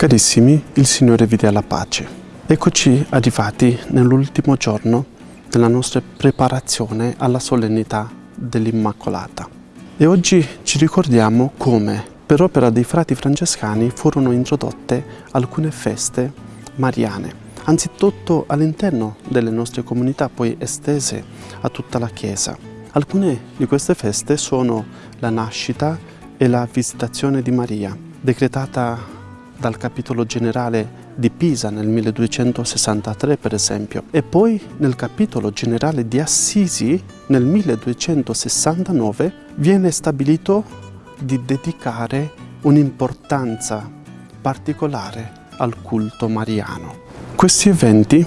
Carissimi, il Signore vi dia la pace. Eccoci arrivati nell'ultimo giorno della nostra preparazione alla solennità dell'Immacolata. E oggi ci ricordiamo come, per opera dei frati francescani, furono introdotte alcune feste mariane, anzitutto all'interno delle nostre comunità, poi estese a tutta la Chiesa. Alcune di queste feste sono la nascita e la visitazione di Maria, decretata dal capitolo generale di Pisa nel 1263 per esempio e poi nel capitolo generale di Assisi nel 1269 viene stabilito di dedicare un'importanza particolare al culto mariano. Questi eventi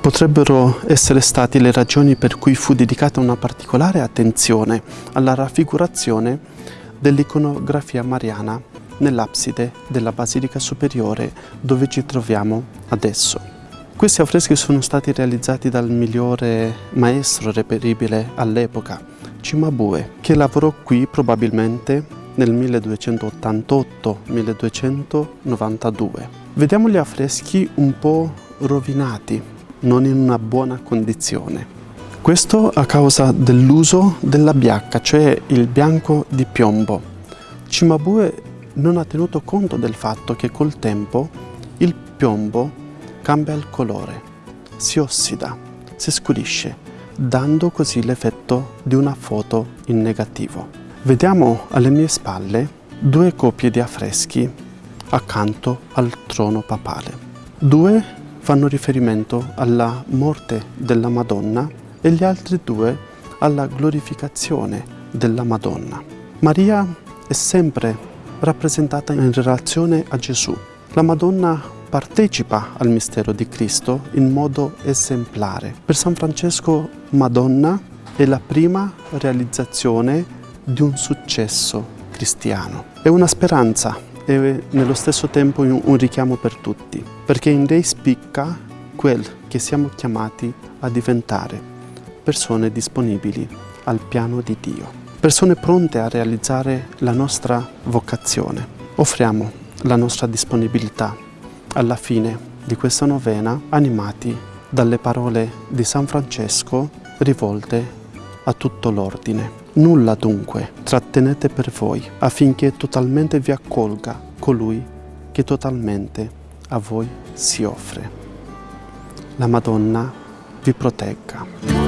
potrebbero essere stati le ragioni per cui fu dedicata una particolare attenzione alla raffigurazione dell'iconografia mariana nell'abside della Basilica Superiore dove ci troviamo adesso. Questi affreschi sono stati realizzati dal migliore maestro reperibile all'epoca, Cimabue, che lavorò qui probabilmente nel 1288-1292. Vediamo gli affreschi un po' rovinati, non in una buona condizione. Questo a causa dell'uso della biacca, cioè il bianco di piombo. Cimabue non ha tenuto conto del fatto che col tempo il piombo cambia il colore, si ossida, si scurisce, dando così l'effetto di una foto in negativo. Vediamo alle mie spalle due coppie di affreschi accanto al trono papale. Due fanno riferimento alla morte della Madonna e gli altri due alla glorificazione della Madonna. Maria è sempre rappresentata in relazione a Gesù. La Madonna partecipa al mistero di Cristo in modo esemplare. Per San Francesco Madonna è la prima realizzazione di un successo cristiano. È una speranza e nello stesso tempo un richiamo per tutti, perché in lei spicca quel che siamo chiamati a diventare, persone disponibili al piano di Dio persone pronte a realizzare la nostra vocazione. Offriamo la nostra disponibilità alla fine di questa novena animati dalle parole di San Francesco rivolte a tutto l'ordine. Nulla dunque trattenete per voi affinché totalmente vi accolga colui che totalmente a voi si offre. La Madonna vi protegga.